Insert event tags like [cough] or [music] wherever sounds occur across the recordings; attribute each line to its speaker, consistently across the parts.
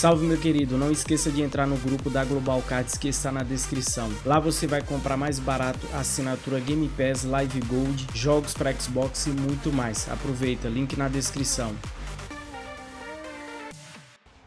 Speaker 1: Salve meu querido, não esqueça de entrar no grupo da Global Cards que está na descrição. Lá você vai comprar mais barato assinatura Game Pass, Live Gold, jogos para Xbox e muito mais. Aproveita, link na descrição.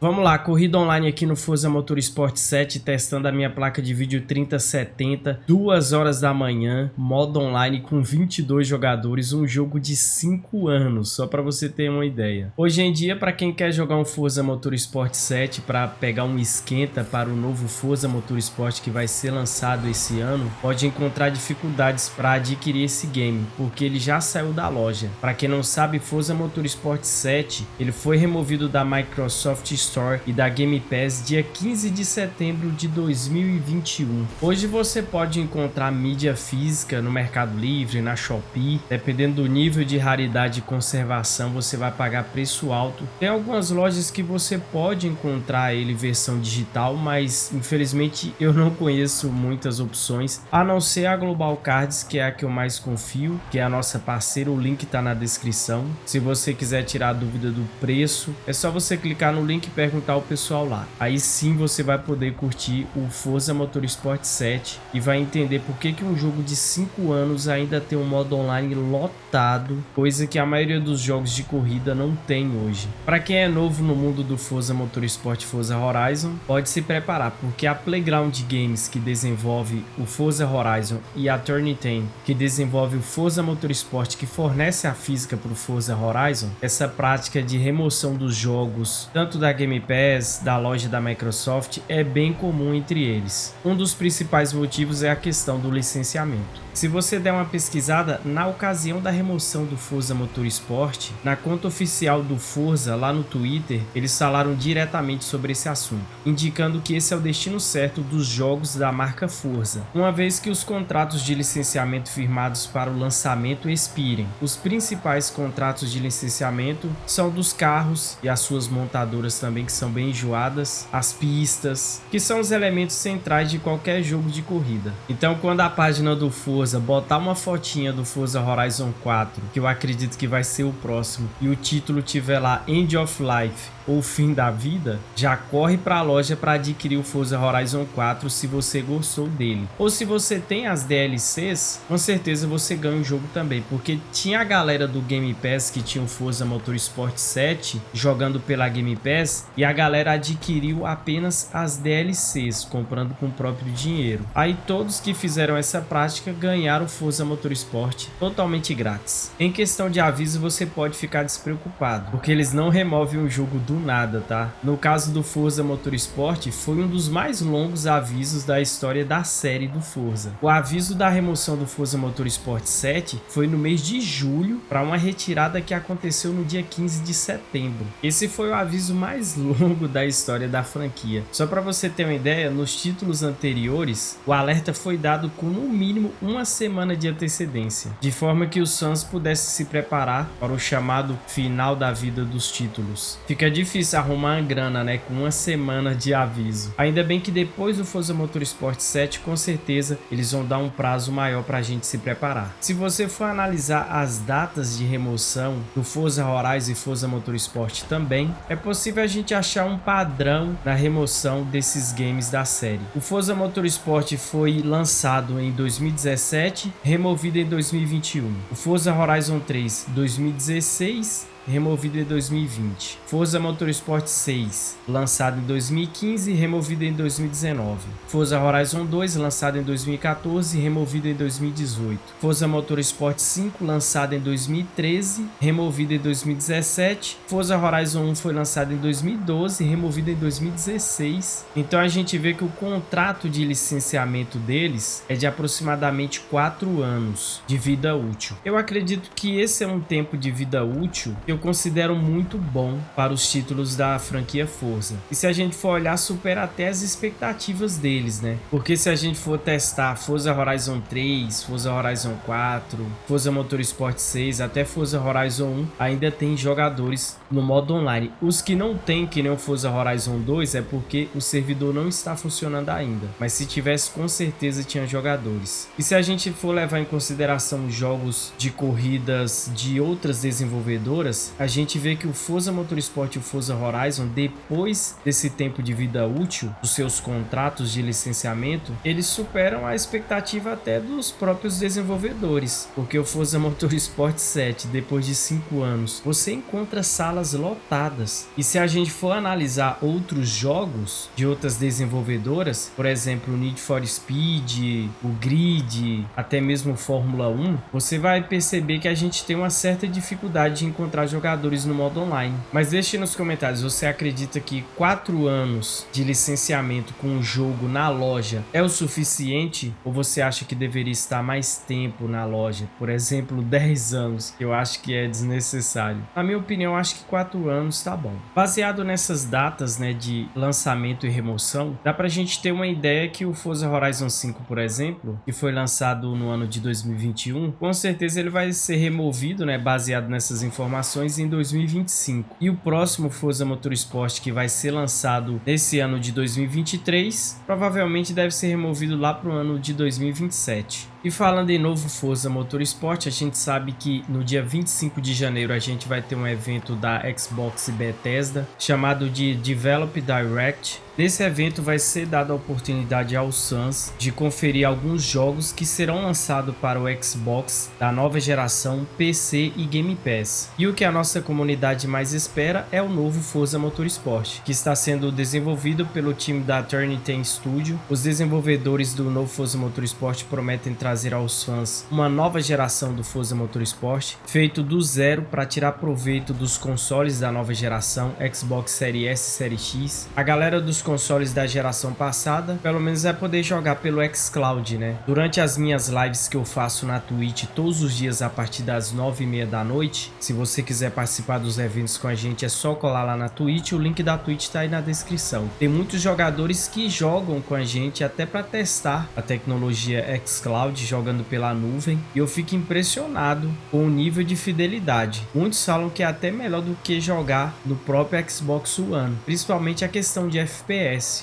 Speaker 1: Vamos lá, corrida online aqui no Forza Motorsport 7, testando a minha placa de vídeo 3070, 2 horas da manhã, modo online com 22 jogadores, um jogo de 5 anos, só para você ter uma ideia. Hoje em dia, para quem quer jogar um Forza Motorsport 7 para pegar um esquenta para o novo Forza Motorsport que vai ser lançado esse ano, pode encontrar dificuldades para adquirir esse game, porque ele já saiu da loja. Para quem não sabe, Forza Motorsport 7, ele foi removido da Microsoft Store Store e da Game Pass dia 15 de setembro de 2021. Hoje você pode encontrar mídia física no Mercado Livre, na Shopee, dependendo do nível de raridade e conservação você vai pagar preço alto. Tem algumas lojas que você pode encontrar ele versão digital, mas infelizmente eu não conheço muitas opções, a não ser a Global Cards, que é a que eu mais confio, que é a nossa parceira, o link está na descrição. Se você quiser tirar dúvida do preço, é só você clicar no link perguntar ao pessoal lá. Aí sim você vai poder curtir o Forza Motorsport 7 e vai entender por que, que um jogo de 5 anos ainda tem um modo online lotado, coisa que a maioria dos jogos de corrida não tem hoje. Para quem é novo no mundo do Forza Motorsport Forza Horizon, pode se preparar, porque a Playground Games que desenvolve o Forza Horizon e a Turn 10 que desenvolve o Forza Motorsport que fornece a física para o Forza Horizon, essa prática de remoção dos jogos, tanto da Game Pass da loja da Microsoft é bem comum entre eles. Um dos principais motivos é a questão do licenciamento. Se você der uma pesquisada, na ocasião da remoção do Forza Motorsport, na conta oficial do Forza lá no Twitter, eles falaram diretamente sobre esse assunto, indicando que esse é o destino certo dos jogos da marca Forza, uma vez que os contratos de licenciamento firmados para o lançamento expirem. Os principais contratos de licenciamento são dos carros e as suas montadoras também que são bem enjoadas, as pistas, que são os elementos centrais de qualquer jogo de corrida. Então quando a página do Forza, botar uma fotinha do Forza Horizon 4, que eu acredito que vai ser o próximo, e o título tiver lá End of Life, ou fim da vida, já corre para a loja para adquirir o Forza Horizon 4 se você gostou dele. Ou se você tem as DLCs, com certeza você ganha o jogo também, porque tinha a galera do Game Pass que tinha o Forza Motorsport 7 jogando pela Game Pass e a galera adquiriu apenas as DLCs, comprando com o próprio dinheiro. Aí todos que fizeram essa prática ganharam o Forza Motorsport totalmente grátis. Em questão de aviso, você pode ficar despreocupado, porque eles não removem o jogo do do nada, tá? No caso do Forza Motorsport, foi um dos mais longos avisos da história da série do Forza. O aviso da remoção do Forza Motorsport 7 foi no mês de julho para uma retirada que aconteceu no dia 15 de setembro. Esse foi o aviso mais [laughs] longo da história da franquia. Só para você ter uma ideia, nos títulos anteriores, o alerta foi dado com no mínimo uma semana de antecedência, de forma que os fãs pudessem se preparar para o chamado final da vida dos títulos. Fica difícil difícil arrumar a grana, né? Com uma semana de aviso. Ainda bem que depois do Forza Motorsport 7, com certeza, eles vão dar um prazo maior para a gente se preparar. Se você for analisar as datas de remoção do Forza Horizon e Forza Motorsport também, é possível a gente achar um padrão na remoção desses games da série. O Forza Motorsport foi lançado em 2017, removido em 2021. O Forza Horizon 3, 2016 removido em 2020. Forza Motorsport 6, lançado em 2015 e removido em 2019. Forza Horizon 2, lançado em 2014 e removido em 2018. Forza Motorsport 5, lançado em 2013, removido em 2017. Forza Horizon 1 foi lançado em 2012 e removido em 2016. Então a gente vê que o contrato de licenciamento deles é de aproximadamente 4 anos de vida útil. Eu acredito que esse é um tempo de vida útil que eu considero muito bom para os títulos da franquia Forza. E se a gente for olhar, supera até as expectativas deles, né? Porque se a gente for testar Forza Horizon 3, Forza Horizon 4, Forza Motorsport 6, até Forza Horizon 1, ainda tem jogadores no modo online. Os que não tem, que nem o Forza Horizon 2, é porque o servidor não está funcionando ainda. Mas se tivesse, com certeza tinha jogadores. E se a gente for levar em consideração jogos de corridas de outras desenvolvedoras, a gente vê que o Forza Motorsport e o Forza Horizon, depois desse tempo de vida útil dos seus contratos de licenciamento, eles superam a expectativa até dos próprios desenvolvedores, porque o Forza Motorsport [laughs] 7, depois de 5 anos, você encontra salas lotadas. E se a gente for analisar outros jogos de outras desenvolvedoras, por exemplo, o Need for Speed, o Grid, até mesmo Fórmula 1, você vai perceber que a gente tem uma certa dificuldade de encontrar jogadores no modo online. Mas deixe nos comentários, você acredita que 4 anos de licenciamento com o jogo na loja é o suficiente? Ou você acha que deveria estar mais tempo na loja? Por exemplo, [laughs] 10 anos, eu acho que é desnecessário. Na minha opinião, acho que 4 anos tá bom. Baseado nessas datas né, de lançamento e remoção, dá pra gente ter uma ideia que o Forza Horizon 5, por exemplo, que foi lançado no ano de 2021, com certeza ele vai ser removido, né, baseado nessas informações, em 2025. E o próximo Forza Motorsport, que vai ser lançado nesse ano de 2023, provavelmente deve ser removido lá para o ano de 2027. E falando em novo Forza Motorsport, a gente sabe que no dia 25 de janeiro a gente vai ter um evento da Xbox Bethesda chamado de Develop Direct. Nesse evento vai ser dada a oportunidade aos fãs de conferir alguns jogos que serão lançados para o Xbox da nova geração PC e Game Pass. E o que a nossa comunidade mais espera é o novo Forza Motorsport, que está sendo desenvolvido pelo time da Turnitin Studio. Os desenvolvedores do novo Forza Motorsport prometem trazer trazer aos fãs uma nova geração do Forza Motorsport, feito do zero para tirar proveito dos consoles da nova geração, Xbox Series S e Series X. A galera dos consoles da geração passada, pelo menos vai poder jogar pelo xCloud, né? Durante as minhas lives que eu faço na Twitch todos os dias a partir das nove e meia da noite, se você quiser participar dos eventos com a gente, é só colar lá na Twitch, o link da Twitch tá aí na descrição. Tem muitos jogadores que jogam com a gente até para testar a tecnologia xCloud jogando pela nuvem e eu fico impressionado com o nível de fidelidade. Muitos falam que é até melhor do que jogar no próprio Xbox One, principalmente a questão de FPS,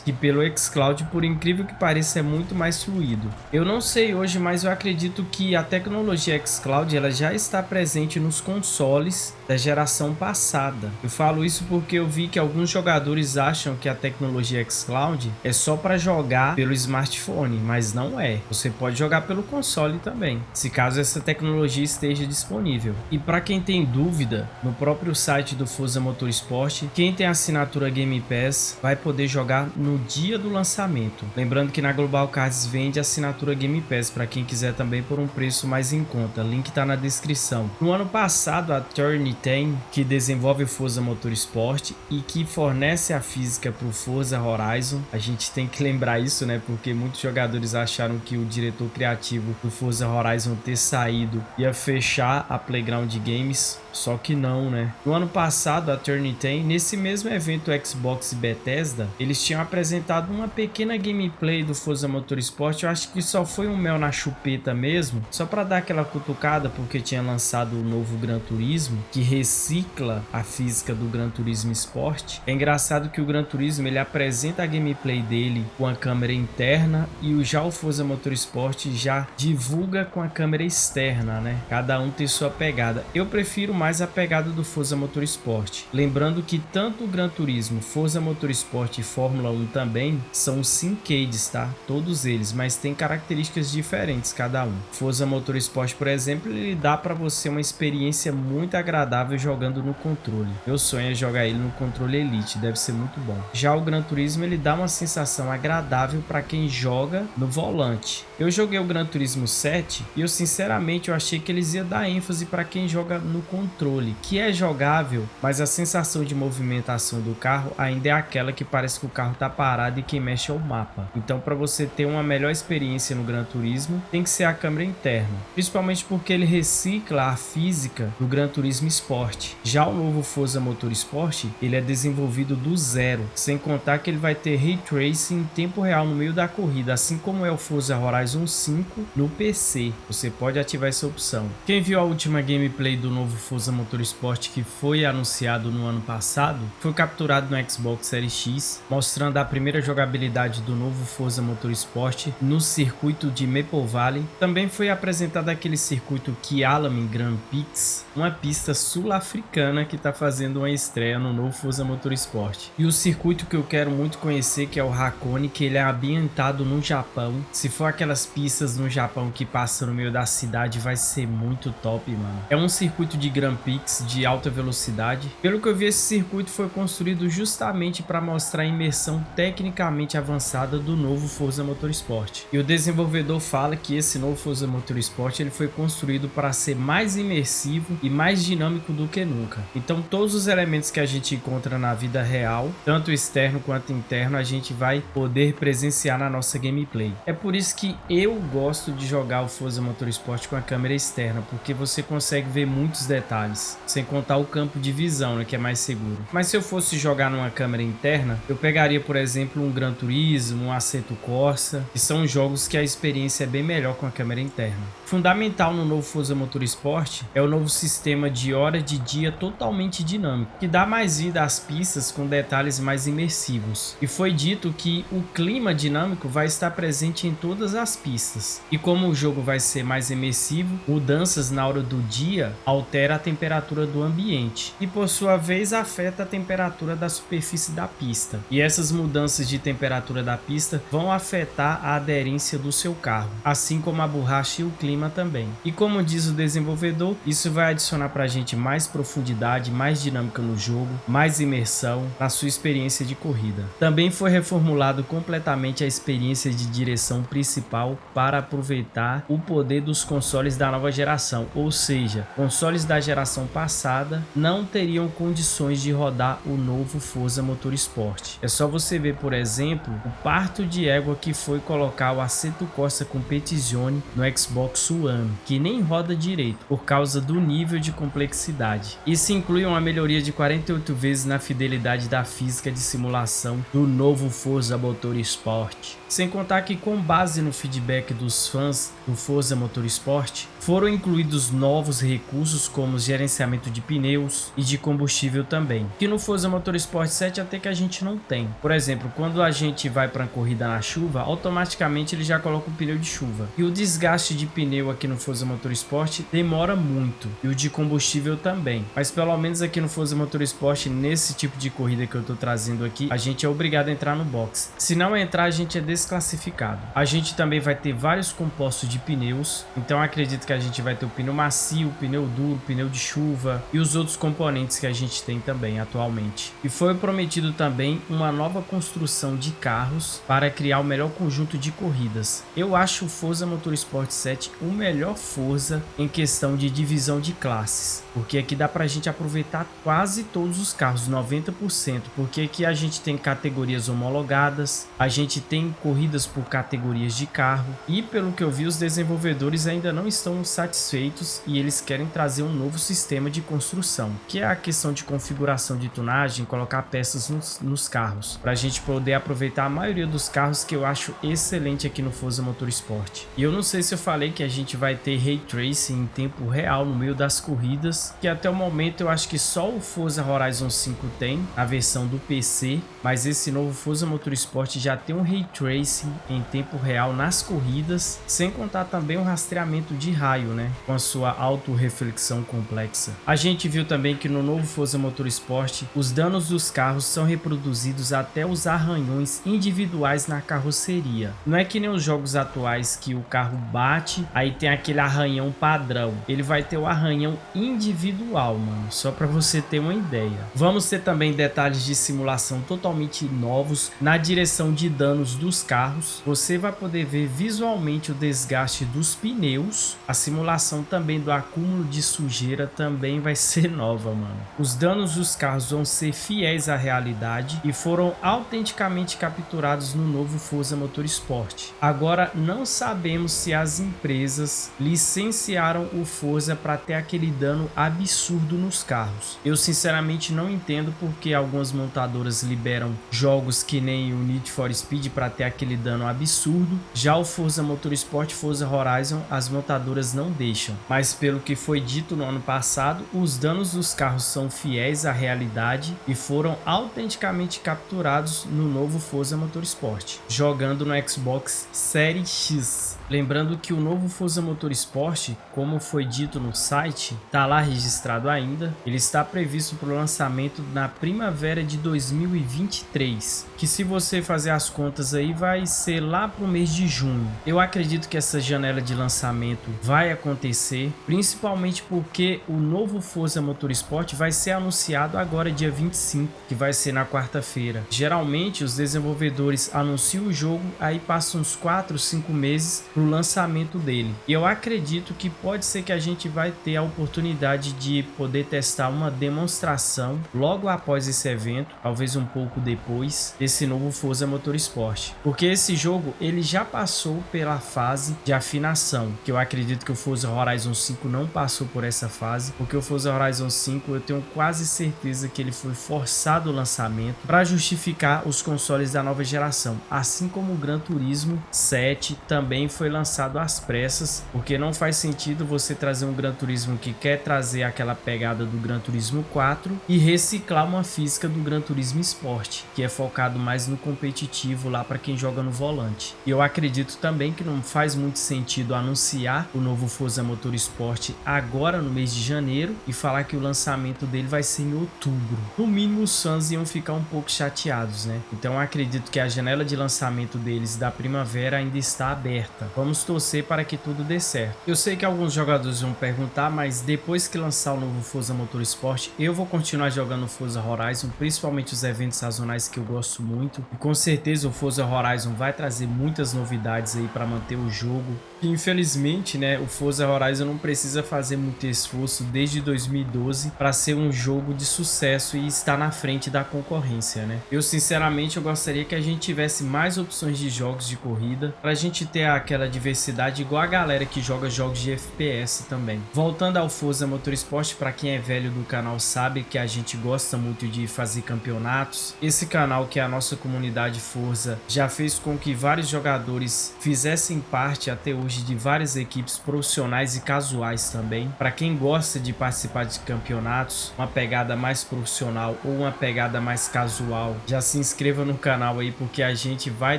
Speaker 1: que pelo xCloud, por incrível que pareça, é muito mais fluido. Eu não sei hoje, mas eu acredito que a tecnologia xCloud ela já está presente nos consoles da geração passada. Eu falo isso porque eu vi que alguns jogadores acham que a tecnologia xCloud é só para jogar pelo smartphone, mas não é. Você pode jogar pelo console também, se caso essa tecnologia esteja disponível. E para quem tem dúvida, no próprio site do Forza Motorsport, quem tem assinatura Game Pass vai poder jogar no dia do lançamento. Lembrando que na Global Cards vende assinatura Game Pass para quem quiser também por um preço mais em conta. Link está na descrição. No ano passado, a Turn tem, que desenvolve o Forza Motorsport e que fornece a física para o Forza Horizon. A gente tem que lembrar isso, né? Porque muitos jogadores acharam que o diretor criativo do Forza Horizon ter saído ia fechar a Playground Games só que não, né? No ano passado, a Turnitin, nesse mesmo evento Xbox Bethesda, eles tinham apresentado uma pequena gameplay do Forza Motorsport. Eu acho que só foi um mel na chupeta mesmo, só para dar aquela cutucada, porque tinha lançado o novo Gran Turismo, que recicla a física do Gran Turismo Sport. É engraçado que o Gran Turismo ele apresenta a gameplay dele com a câmera interna e o já o Forza Motorsport já divulga com a câmera externa, né? Cada um tem sua pegada. Eu prefiro mais a pegada do Forza Motorsport. Lembrando que tanto o Gran Turismo, Forza Motorsport e Fórmula 1 também são syncades, tá? Todos eles, mas tem características diferentes cada um. Forza Motorsport, por exemplo, ele dá para você uma experiência muito agradável jogando no controle. Meu sonho é jogar ele no controle Elite, deve ser muito bom. Já o Gran Turismo, ele dá uma sensação agradável para quem joga no volante. Eu joguei o Gran Turismo 7 e eu sinceramente eu achei que eles iam dar ênfase para quem joga no controle controle, que é jogável, mas a sensação de movimentação do carro ainda é aquela que parece que o carro está parado e quem mexe é o mapa. Então para você ter uma melhor experiência no Gran Turismo, tem que ser a câmera interna, principalmente porque ele recicla a física do Gran Turismo Sport. Já o novo Forza Motorsport, ele é desenvolvido do zero, sem contar que ele vai ter Ray Tracing em tempo real no meio da corrida, assim como é o Forza Horizon 5 no PC. Você pode ativar essa opção. Quem viu a última gameplay do novo Forza Forza Motorsport que foi anunciado no ano passado foi capturado no Xbox Series X, mostrando a primeira jogabilidade do novo Forza Motorsport no circuito de Maple Valley. Também foi apresentado aquele circuito Kialami Grand Prix, uma pista sul-africana que está fazendo uma estreia no novo Forza Motorsport. E o circuito que eu quero muito conhecer, que é o Hakone, que ele é ambientado no Japão. Se for aquelas pistas no Japão que passam no meio da cidade, vai ser muito top, mano. É um circuito de Grand Prix de alta velocidade. Pelo que eu vi, esse circuito foi construído justamente para mostrar a imersão tecnicamente avançada do novo Forza Motorsport. E o desenvolvedor fala que esse novo Forza Motorsport ele foi construído para ser mais imersivo e mais dinâmico do que nunca. Então todos os elementos que a gente encontra na vida real, tanto externo quanto interno, a gente vai poder presenciar na nossa gameplay. É por isso que eu gosto de jogar o Forza Motorsport com a câmera externa, porque você consegue ver muitos detalhes, sem contar o campo de visão, né, que é mais seguro. Mas se eu fosse jogar numa câmera interna, eu pegaria, por exemplo, um Gran Turismo, um Assetto Corsa, que são jogos que a experiência é bem melhor com a câmera interna. Fundamental no novo Forza Motorsport é o novo sistema de hora de dia totalmente dinâmico, que dá mais vida às pistas com detalhes mais imersivos. E foi dito que o clima dinâmico vai estar presente em todas as pistas. E como o jogo vai ser mais imersivo, mudanças na hora do dia altera a temperatura do ambiente e por sua vez afeta a temperatura da superfície da pista. E essas mudanças de temperatura da pista vão afetar a aderência do seu carro, assim como a borracha e o clima também. E como diz o desenvolvedor, isso vai adicionar para a gente mais profundidade, mais dinâmica no jogo, mais imersão na sua experiência de corrida. Também foi reformulado completamente a experiência de direção principal para aproveitar o poder dos consoles da nova geração, ou seja, consoles da geração passada não teriam condições de rodar o novo Forza Motorsport. É só você ver, por exemplo, o parto de égua que foi colocar o Assetto Corsa Competizione no Xbox One, que nem roda direito por causa do nível de complexidade. Isso inclui uma melhoria de 48 vezes na fidelidade da física de simulação do novo Forza Motorsport. Sem contar que com base no feedback dos fãs do Forza Motorsport, foram incluídos novos recursos como gerenciamento de pneus e de combustível também, que no Forza Motorsport 7 até que a gente não tem. Por exemplo, quando a gente vai para uma corrida na chuva, automaticamente ele já coloca o pneu de chuva. E o desgaste de pneu aqui no Forza Motorsport demora muito, e o de combustível também. Mas pelo menos aqui no Forza Motorsport, nesse tipo de corrida que eu estou trazendo aqui, a gente é obrigado a entrar no box. Se não entrar, a gente é desclassificado. A gente também vai ter vários compostos de pneus, então acredito que a gente vai ter o pneu macio, pneu duro, pneu de chuva e os outros componentes que a gente tem também atualmente. E foi prometido também uma nova construção de carros para criar o melhor conjunto de corridas. Eu acho o Forza Motorsport 7 o melhor Forza em questão de divisão de classes, porque aqui dá para a gente aproveitar quase todos os carros, 90%, porque aqui a gente tem categorias homologadas, a gente tem corridas por categorias de carro e pelo que eu vi os desenvolvedores ainda não estão satisfeitos e eles querem trazer um novo sistema de construção, que é a questão de configuração de tunagem, colocar peças nos, nos carros, para a gente poder aproveitar a maioria dos carros que eu acho excelente aqui no Forza Motorsport. E eu não sei se eu falei que a gente vai ter Ray Tracing em tempo real no meio das corridas, que até o momento eu acho que só o Forza Horizon 5 tem, a versão do PC, mas esse novo Forza Motorsport já tem um Ray Tracing em tempo real nas corridas, sem contar também o rastreamento de raio, né, com a sua auto-reflexão complexa. A gente viu também que no novo Forza Motorsport, os danos dos carros são reproduzidos até os arranhões individuais na carroceria. Não é que nem os jogos atuais que o carro bate, aí tem aquele arranhão padrão. Ele vai ter o arranhão individual, mano, só para você ter uma ideia. Vamos ter também detalhes de simulação totalmente novos na direção de danos dos carros. Você vai poder ver visualmente o desgaste dos pneus, a simulação também do acúmulo de sujeira também vai ser [laughs] nova, mano. Os danos dos carros vão ser fiéis à realidade e foram autenticamente capturados no novo Forza Motorsport. Agora, não sabemos se as empresas licenciaram o Forza para ter aquele dano absurdo nos carros. Eu sinceramente não entendo porque algumas montadoras liberam jogos que nem o Need for Speed para ter aquele dano absurdo. Já o Forza Motorsport Forza Horizon, as montadoras não deixam. Mas pelo que foi dito no ano passado, os danos dos carros são fiéis à realidade e foram autenticamente capturados no novo Forza Motorsport, jogando no Xbox Series X. Lembrando que o novo Forza Motorsport, como foi dito no site, está lá registrado ainda. Ele está previsto para o lançamento na primavera de 2023, que se você fazer as contas aí vai ser lá para o mês de junho. Eu acredito que essa janela de lançamento vai acontecer, principalmente porque o novo Forza Motorsport vai ser anunciado agora dia 25, que vai ser na quarta-feira. Geralmente os desenvolvedores anunciam o jogo, aí passam uns 4, 5 meses para o lançamento dele. E eu acredito que pode ser que a gente vai ter a oportunidade de poder testar uma demonstração logo após esse evento, talvez um pouco depois, desse novo Forza Motorsport. Porque esse jogo ele já passou pela fase de afinação, que eu acredito que o Forza Horizon 5 não passou por essa fase, porque o Forza Horizon 5 eu tenho quase certeza que ele foi forçado o lançamento para justificar os consoles da nova geração, assim como o Gran Turismo 7 também foi lançado às pressas, porque não faz sentido você trazer um Gran Turismo que quer trazer aquela pegada do Gran Turismo 4 e reciclar uma física do Gran Turismo Sport, que é focado mais no competitivo lá para quem joga no volante. E eu acredito também que não faz muito sentido anunciar o novo Forza Motorsport agora no mês de janeiro e falar que o lançamento dele vai ser em outubro. No mínimo os fãs iam ficar um pouco chateados, né? Então acredito que a janela de lançamento deles da primavera ainda está aberta. Vamos torcer para que tudo dê certo. Eu sei que alguns jogadores vão perguntar, mas depois que lançar o novo Forza Motorsport, eu vou continuar jogando Forza Horizon, principalmente os eventos sazonais que eu gosto muito. E com certeza o Forza Horizon vai trazer muitas novidades aí para manter o jogo. Infelizmente, né, o Forza Horizon não precisa fazer muito esforço desde 2012 para ser um jogo de sucesso e estar na frente da concorrência, né? Eu sinceramente eu gostaria que a gente tivesse mais opções de jogos de corrida para a gente ter aquela diversidade igual a galera que joga jogos de FPS também. Voltando ao Forza Motorsport, para quem é velho do canal sabe que a gente gosta muito de fazer campeonatos. Esse canal que é a nossa comunidade Forza já fez com que vários jogadores fizessem parte até hoje de várias equipes profissionais e casuais também. Para quem gosta de participar de campeonatos, uma pegada mais profissional ou uma pegada mais casual, já se inscreva no canal aí porque a gente vai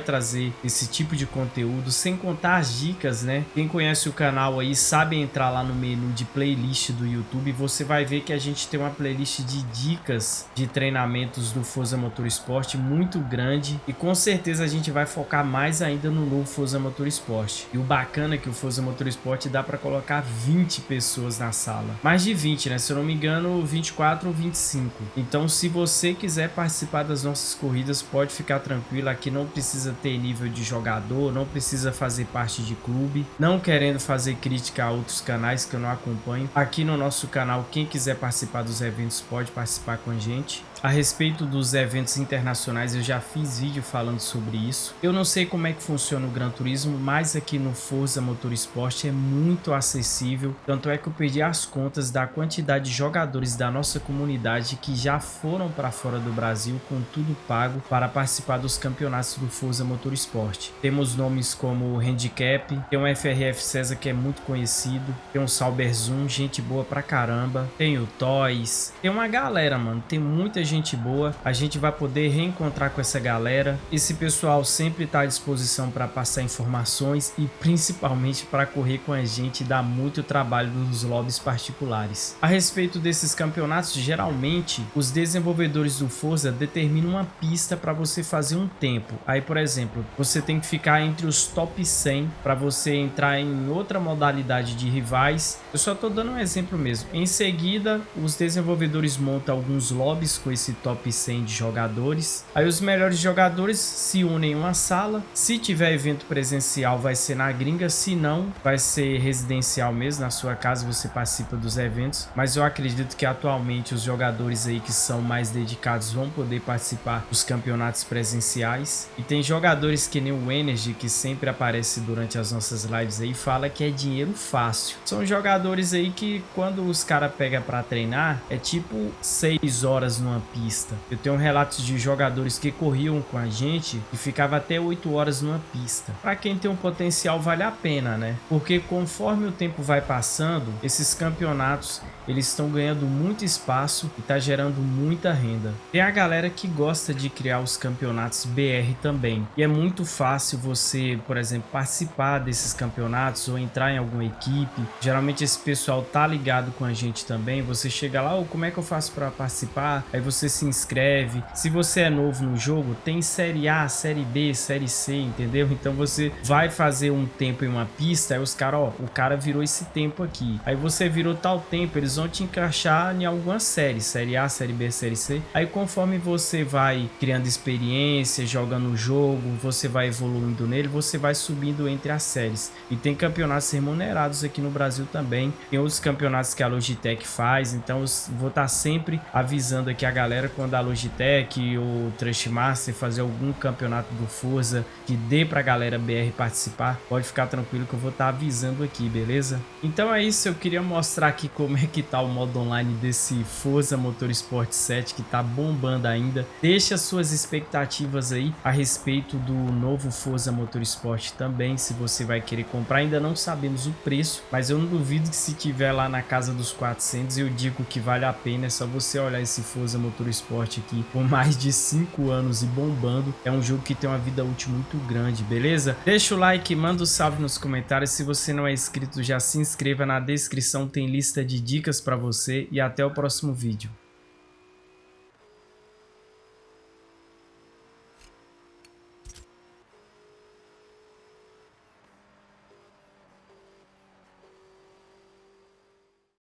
Speaker 1: trazer esse tipo de conteúdo sem contar as dicas, né? Quem conhece o canal aí sabe entrar lá no menu de playlist do YouTube, você vai ver que a gente tem uma playlist de dicas de treinamentos do Forza Motorsport muito grande e com certeza a gente vai focar mais ainda no novo Forza Motorsport. E o bacana é que o Forza Motorsport dá para colocar 20 pessoas na sala. Mais de 20, né? Se eu não me engano, 24 ou 25. Então, se você quiser participar das nossas corridas, pode ficar tranquilo. Aqui não precisa ter nível de jogador, não precisa fazer parte de clube. Não querendo fazer crítica a outros canais que eu não acompanho. Aqui no nosso canal, quem quiser participar dos eventos pode participar com a gente. A respeito dos eventos internacionais, eu já fiz vídeo falando sobre isso. Eu não sei como é que funciona o Gran Turismo, mas aqui no Forza Motorsport é muito acessível. Tanto é que eu perdi as contas da quantidade de jogadores da nossa comunidade que já foram para fora do Brasil com tudo pago para participar dos campeonatos do Forza Motorsport. Temos nomes como Handicap, tem o FRF César que é muito conhecido, tem o Sauber Zoom, gente boa pra caramba, tem o Toys, tem uma galera, mano, tem muita gente gente boa. A gente vai poder reencontrar com essa galera. Esse pessoal sempre está à disposição para passar informações e principalmente para correr com a gente e dar muito trabalho nos lobbies particulares. A respeito desses campeonatos, geralmente os desenvolvedores do Forza determinam uma pista para você fazer um tempo. Aí, por exemplo, você tem que ficar entre os top 100 para você entrar em outra modalidade de rivais. Eu só estou dando um exemplo mesmo. Em seguida, os desenvolvedores montam alguns lobbies com esse esse top 100 de jogadores. Aí os melhores jogadores se unem em uma sala. Se tiver evento presencial, vai ser na gringa. Se não, vai ser residencial mesmo. Na sua casa você participa dos eventos. Mas eu acredito que atualmente os jogadores aí que são mais dedicados vão poder participar dos campeonatos presenciais. E tem jogadores que nem o Energy, que sempre aparece durante as nossas lives aí, fala que é dinheiro fácil. São jogadores aí que quando os caras pegam para treinar, é tipo 6 horas numa pista. Eu tenho relatos de jogadores que corriam com a gente e ficava até 8 horas numa pista. Para quem tem um potencial vale a pena, né? Porque conforme o tempo vai passando, esses campeonatos eles estão ganhando muito espaço e tá gerando muita renda. Tem a galera que gosta de criar os campeonatos BR também. E é muito fácil você, por exemplo, participar desses campeonatos ou entrar em alguma equipe. Geralmente esse pessoal tá ligado com a gente também. Você chega lá, oh, como é que eu faço para participar? Aí você se inscreve. Se você é novo no jogo, tem série A, série B, série C, entendeu? Então você vai fazer um tempo em uma pista, aí os caras, ó, o cara virou esse tempo aqui. Aí você virou tal tempo, eles vão te encaixar em alguma série, série A, série B, série C. Aí conforme você vai criando experiência, jogando o jogo, você vai evoluindo nele, você vai subindo entre as séries. E tem campeonatos remunerados aqui no Brasil também. Tem outros campeonatos que a Logitech faz, então vou estar tá sempre avisando aqui a galera quando a Logitech ou Trustmaster fazer algum campeonato do Forza que dê pra galera BR participar, pode ficar tranquilo que eu vou estar tá avisando aqui, beleza? Então é isso, eu queria mostrar aqui como é que tá o modo online desse Forza Motorsport 7 que tá bombando ainda. Deixa suas expectativas aí a respeito do novo Forza Motorsport também, se você vai querer comprar. Ainda não sabemos o preço, mas eu não duvido que se tiver lá na casa dos 400, eu digo que vale a pena. É só você olhar esse Forza Motorsport aqui com mais de 5 anos e bombando. É um jogo que tem uma vida útil muito grande, beleza? Deixa o like, manda um salve nos comentários. Se você não é inscrito, já se inscreva na descrição, tem lista de dicas para você e até o próximo vídeo.